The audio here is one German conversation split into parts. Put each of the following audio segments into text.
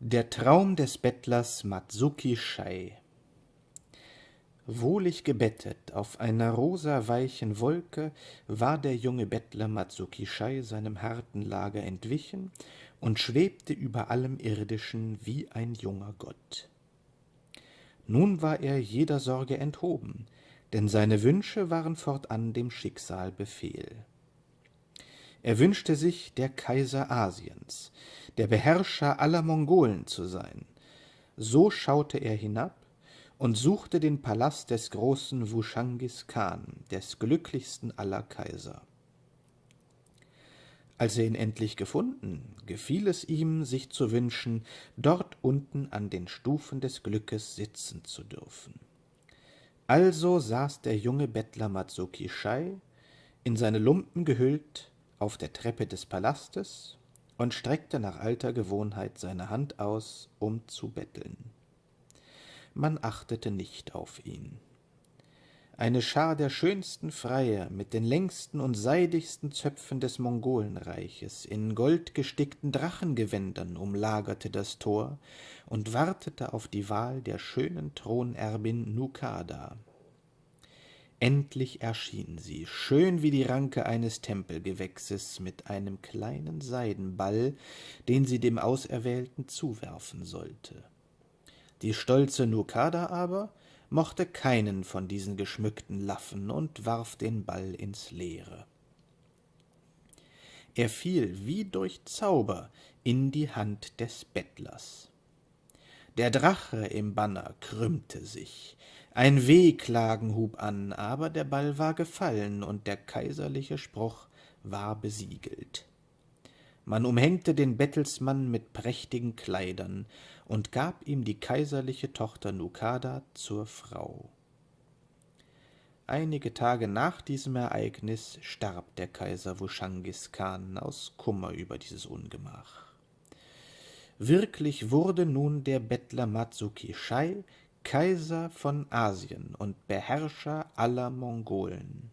Der Traum des Bettlers Matsuki Shai Wohlig gebettet auf einer rosaweichen Wolke war der junge Bettler Matsuki Shai seinem harten Lager entwichen und schwebte über allem Irdischen wie ein junger Gott. Nun war er jeder Sorge enthoben, denn seine Wünsche waren fortan dem Schicksal Befehl. Er wünschte sich, der Kaiser Asiens, der Beherrscher aller Mongolen zu sein. So schaute er hinab und suchte den Palast des großen Wuschangis Khan, des glücklichsten aller Kaiser. Als er ihn endlich gefunden, gefiel es ihm, sich zu wünschen, dort unten an den Stufen des Glückes sitzen zu dürfen. Also saß der junge Bettler Matsuki Shai, in seine Lumpen gehüllt, auf der Treppe des Palastes und streckte nach alter Gewohnheit seine Hand aus, um zu betteln. Man achtete nicht auf ihn. Eine Schar der schönsten Freier mit den längsten und seidigsten Zöpfen des Mongolenreiches in goldgestickten Drachengewändern umlagerte das Tor und wartete auf die Wahl der schönen Thronerbin Nukada, Endlich erschien sie, schön wie die Ranke eines Tempelgewächses, mit einem kleinen Seidenball, den sie dem Auserwählten zuwerfen sollte. Die stolze Nukada aber mochte keinen von diesen geschmückten Laffen und warf den Ball ins Leere. Er fiel wie durch Zauber in die Hand des Bettlers. Der Drache im Banner krümmte sich, ein Wehklagen hub an, aber der Ball war gefallen und der kaiserliche Spruch war besiegelt. Man umhängte den Bettelsmann mit prächtigen Kleidern und gab ihm die kaiserliche Tochter Nukada zur Frau. Einige Tage nach diesem Ereignis starb der Kaiser Wuschangis Khan aus Kummer über dieses Ungemach. Wirklich wurde nun der Bettler Matsuki Shai Kaiser von Asien und Beherrscher aller Mongolen.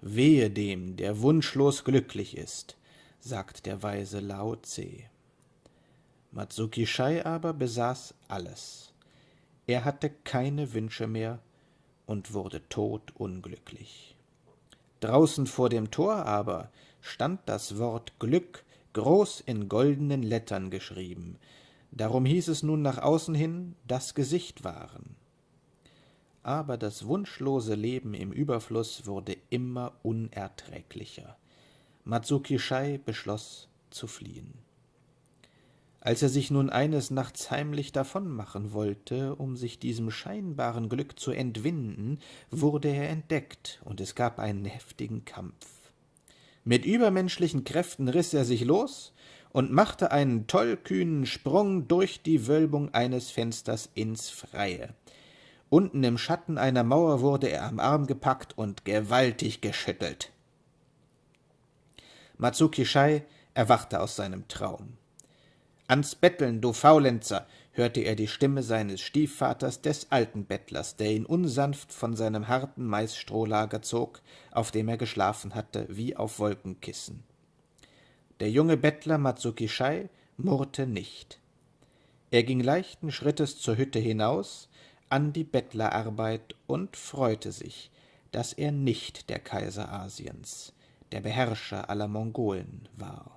Wehe dem, der wunschlos glücklich ist, sagt der weise Lao Tse. Matsuki Shai aber besaß alles. Er hatte keine Wünsche mehr und wurde todunglücklich. Draußen vor dem Tor aber stand das Wort Glück groß in goldenen Lettern geschrieben, Darum hieß es nun nach außen hin das Gesicht wahren. Aber das wunschlose Leben im Überfluss wurde immer unerträglicher. Matsuki Shai beschloss zu fliehen. Als er sich nun eines Nachts heimlich davonmachen wollte, um sich diesem scheinbaren Glück zu entwinden, wurde er entdeckt, und es gab einen heftigen Kampf. Mit übermenschlichen Kräften riß er sich los und machte einen tollkühnen Sprung durch die Wölbung eines Fensters ins Freie. Unten im Schatten einer Mauer wurde er am Arm gepackt und gewaltig geschüttelt. Matsuki Shai erwachte aus seinem Traum. Ans Betteln, du Faulenzer, hörte er die Stimme seines Stiefvaters, des alten Bettlers, der ihn unsanft von seinem harten Maisstrohlager zog, auf dem er geschlafen hatte, wie auf Wolkenkissen. Der junge Bettler Matsuki Shai murrte nicht. Er ging leichten Schrittes zur Hütte hinaus, an die Bettlerarbeit und freute sich, dass er nicht der Kaiser Asiens, der Beherrscher aller Mongolen war.